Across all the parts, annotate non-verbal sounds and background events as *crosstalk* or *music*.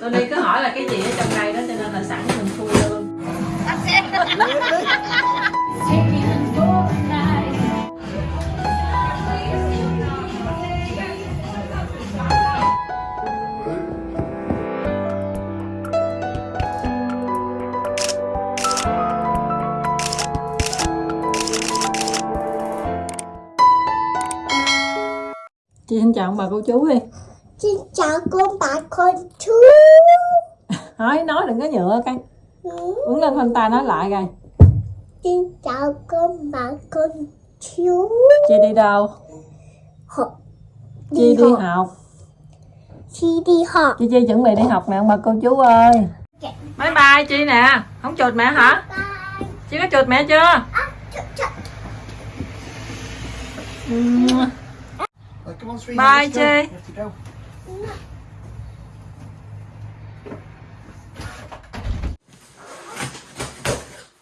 tôi đi cứ hỏi là cái gì ở trong đây đó, cho nên là sẵn mình khui luôn. Chị xin chào ông bà cô chú đi. Xin chào cô bà con chú. *laughs* nói nói đừng có nhựa cái Ừ. uống lên khoanh tay nói lại rồi Xin chào cô bà con chú. chị đi đâu Học. chị đi học Chị đi học. chị chi chuẩn bị đi học nè ông bà cô chú ơi bye bye chị nè không chuột mẹ hả Bye. chị có chuột mẹ chưa À, sweetie. Bye, let's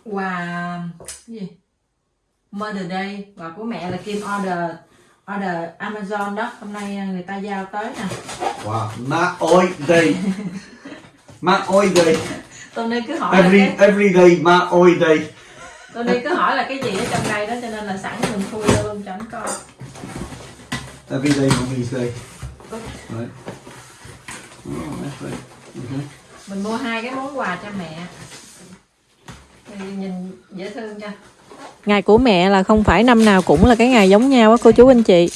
quà gì Mother Day quà của mẹ là Kim order order Amazon đó hôm nay người ta giao tới nè Wow. Ma oi day. Ma oi day. Tony cứ hỏi Every cái, every day ma oi day. Tony cứ hỏi là cái gì ở trong đây đó cho nên là sẵn mình khui luôn cho anh coi Every day mommy's day. Right. Okay. mình mua hai cái món quà cho mẹ. Thì nhìn dễ thương cho ngày của mẹ là không phải năm nào cũng là cái ngày giống nhau á cô chú anh chị.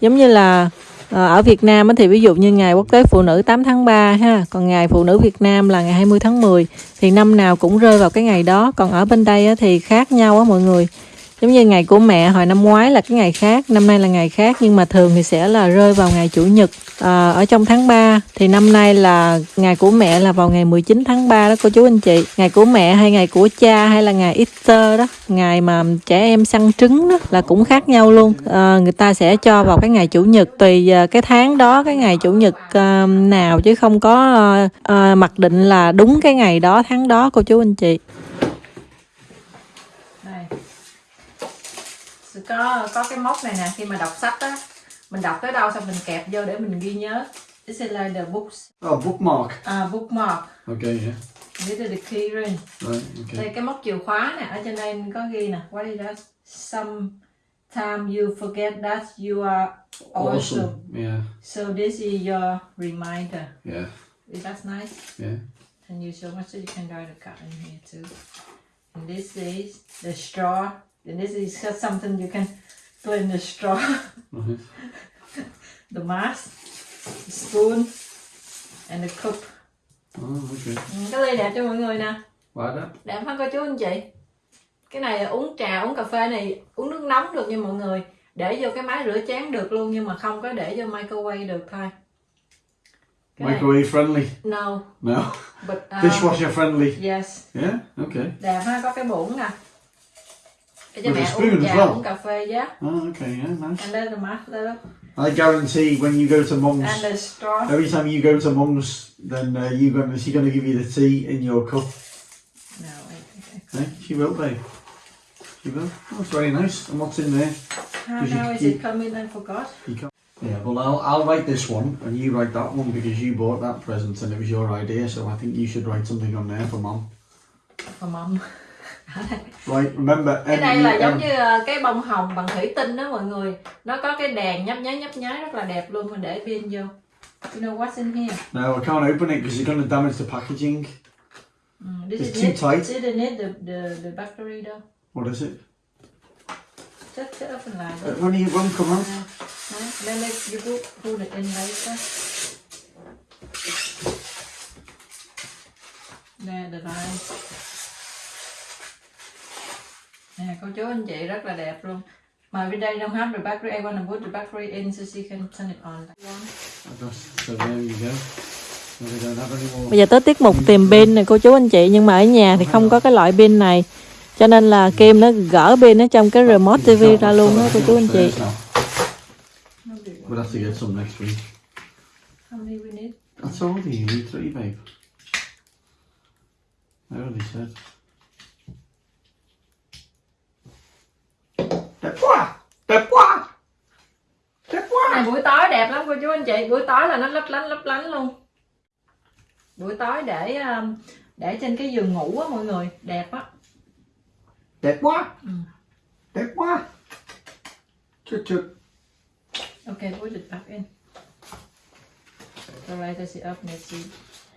Giống như là ờ, ở Việt Nam á thì ví dụ như ngày quốc tế phụ nữ 8 tháng 3 ha còn ngày phụ nữ Việt Nam là ngày 20 tháng 10 thì năm nào cũng rơi vào cái ngày đó. Còn ở bên đây á thì khác nhau á mọi người giống như ngày của mẹ hồi năm ngoái là cái ngày khác năm nay là ngày khác nhưng mà thường thì sẽ là rơi vào ngày chủ nhật. À, ở trong tháng 3 thì năm nay là ngày của mẹ là vào ngày 19 tháng 3 đó cô chú anh chị. Ngày của mẹ hay ngày của cha hay là ngày Easter đó ngày mà trẻ em săn trứng đó là cũng khác nhau luôn. À, người ta sẽ cho vào cái ngày chủ nhật tùy à, cái tháng đó cái ngày chủ nhật uh, nào chứ không có uh, uh, mặc định là đúng cái ngày đó tháng đó cô chú anh chị. Có có cái móc này nè khi mà đọc sách á mình đọc tới đâu xong mình kẹp vô để mình ghi nhớ. This is like the books. Oh, bookmark. uh, bookmark. Okay, yeah. this is the key ring. Right, okay. đây cái móc chìa khóa nè ở trên đây có ghi nè. What is that? Sometimes you forget that you are awesome, Awesome. Yeah, so this is your reminder. Yeah, is that nice? Yeah. and you so much so you can write a card in here too. And this is the straw and this is just something you can put in the straw Right. *laughs* the mask, the spoon, and the cup. Oh, okay. Ừ, cái ly đẹp cho mọi người nè, Like that. đẹp hả cô chú anh chị? Cái này là uống trà, uống cà phê này, uống nước nóng được nha mọi người. Để vô cái máy rửa chén được luôn nhưng mà không có để vô microwave được thôi. Cái này, Microwave friendly. no, No. but uh, Dishwasher friendly. yes, Yeah. Okay. đẹp ha, có cái muỗng nè. With a spoon as well. phê giá. Oh, okay. Yeah, nice. And there's the mask there. I guarantee when you go to mum's, And every time you go to mum's, then uh, you gonna she's gonna give you the tea in your cup. No, wait, okay. Eh? She will, babe. She will. Oh, it's very nice. And what's in there? How, you how is keep- it coming? I forgot. You can't. Yeah, well, I'll, I'll write this one, and you write that one because you bought that present and it was your idea. So I think you should write something on there for mum. For mom. *laughs* Right. Remember, cái đây là giống như ờ, cái bông hồng bằng thủy tinh đó mọi người nó có cái đèn nhấp nháy nhấp nháy rất là đẹp luôn mình để pin vô you know what's in here No, I can't open it because you're going to damage the packaging. mm, It's is too it tight. didn't need the, the, the battery đâu What is it? just just open lại Uh, đi when you won't come out. Đấy, then let you put, put it in later nè the line nè cô chú anh chị rất là đẹp luôn mà bên đây don't have the battery I want to put the battery in so she can turn it on we. Bây giờ tới tiết mục tìm pin này cô chú anh chị nhưng mà ở nhà thì không có cái loại pin này cho nên là Kim nó gỡ pin ở trong cái remote TV ra luôn đó cô chú anh chị. We'll have to get some next week. That's all you need three, babe. I already said. Quá! Đẹp quá! Đẹp quá! Này buổi tối đẹp lắm cô chú anh chị, buổi tối là nó lấp lánh lấp lánh luôn. buổi tối để um, để trên cái giường ngủ á mọi người đẹp á Đẹp quá. Ừ. Đẹp quá. Chut chut. ok put it back in so right it up let's see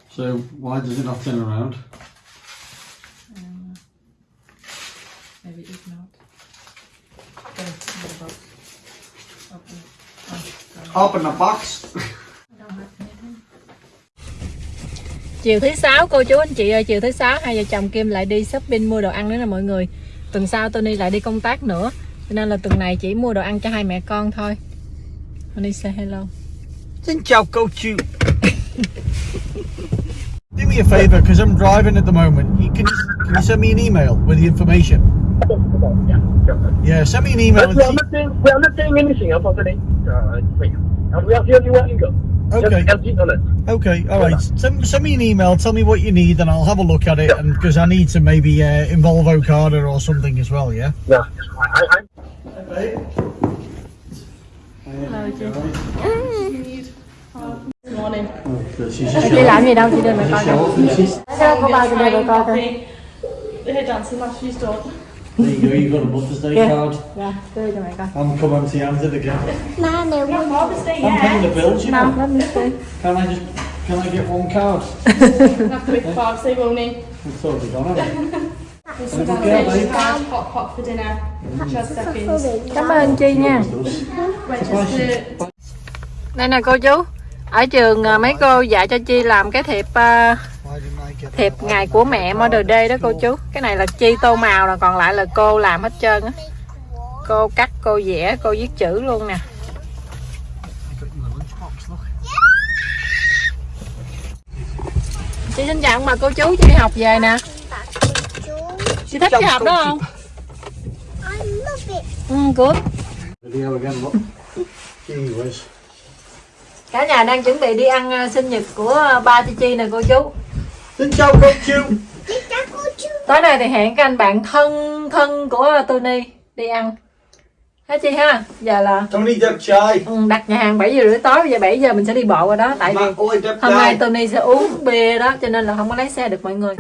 So why does it not turn around? um, maybe if not okay in the box open oh, Open the box. Chiều thứ sáu cô chú anh chị ơi, chiều thứ sáu hai vợ chồng Kim lại đi shopping mua đồ ăn nữa nè mọi người. Tuần sau Tony lại đi công tác nữa. Cho nên là tuần này chỉ mua đồ ăn cho hai mẹ con thôi. Tony say hello. Xin chào cô chú. *laughs* Do me a favour, because I'm driving at the moment. You can, can you send me an email with the information? Yeah, sure. Yeah, send me an email. But we are not doing, we are not saying anything uh, for today. Uh, wait. And we are the only one go. Okay. Just empty on. Okay, all right. Send, send me an email. Tell me what you need, and I'll have a look at it. And because I need to maybe uh, involve Okada or something as well. Yeah. Yeah, I, I, Chị làm gì đâu, chị đưa mẹ coi coi. Cô bao chị đưa mẹ coi coi. There you go. You got a Mother's Day Yeah. card. Dạ, đưa cho mẹ coi. I'm coming to Anted again. Má nếu muốn I'm paying the bills, you know. Me see. Can I just can I get one card? *laughs* Father's Day, won't he? It's totally gone. Haven't I? This *laughs* Have a good girl, babe. hot pot for dinner. Just seconds. Cảm ơn chị nha. Đây nè cô chú. Ở trường à, mấy cô dạy cho Chi làm cái thiệp à, Why didn't I get thiệp ngày của mẹ Mother Day đó cô chú. Cái này là chi tô màu, là còn lại là cô làm hết trơn á. Cô cắt, cô vẽ, cô viết chữ luôn nè. Chị xin chào mà cô chú, chị đi học về nè. Chị thích cái học đó không? Ừ good cả nhà đang chuẩn bị đi ăn ờ, sinh nhật của ờ, ba chị chi nè cô chú. Xin chào cô chú. Chào cô chú tối nay thì hẹn các anh bạn thân thân của Tony đi ăn hả chị ha giờ là Tony đẹp trai. ừ, đặt nhà hàng 7 giờ rưỡi tối bây giờ 7 giờ mình sẽ đi bộ qua đó tại vì hôm nay. Tony sẽ uống bia đó cho nên là không có lái xe được mọi người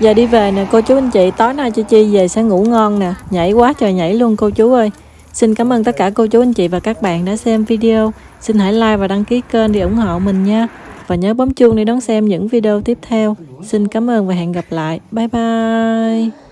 Giờ đi về nè, cô chú anh chị, Tối nay Chi Chi về sẽ ngủ ngon nè. Nhảy quá trời nhảy luôn, cô chú ơi. Xin cảm ơn tất cả cô chú anh chị và các bạn đã xem video. Xin hãy like và đăng ký kênh để ủng hộ mình nha. Và nhớ bấm chuông để đón xem những video tiếp theo. Xin cảm ơn và hẹn gặp lại. Bye bye.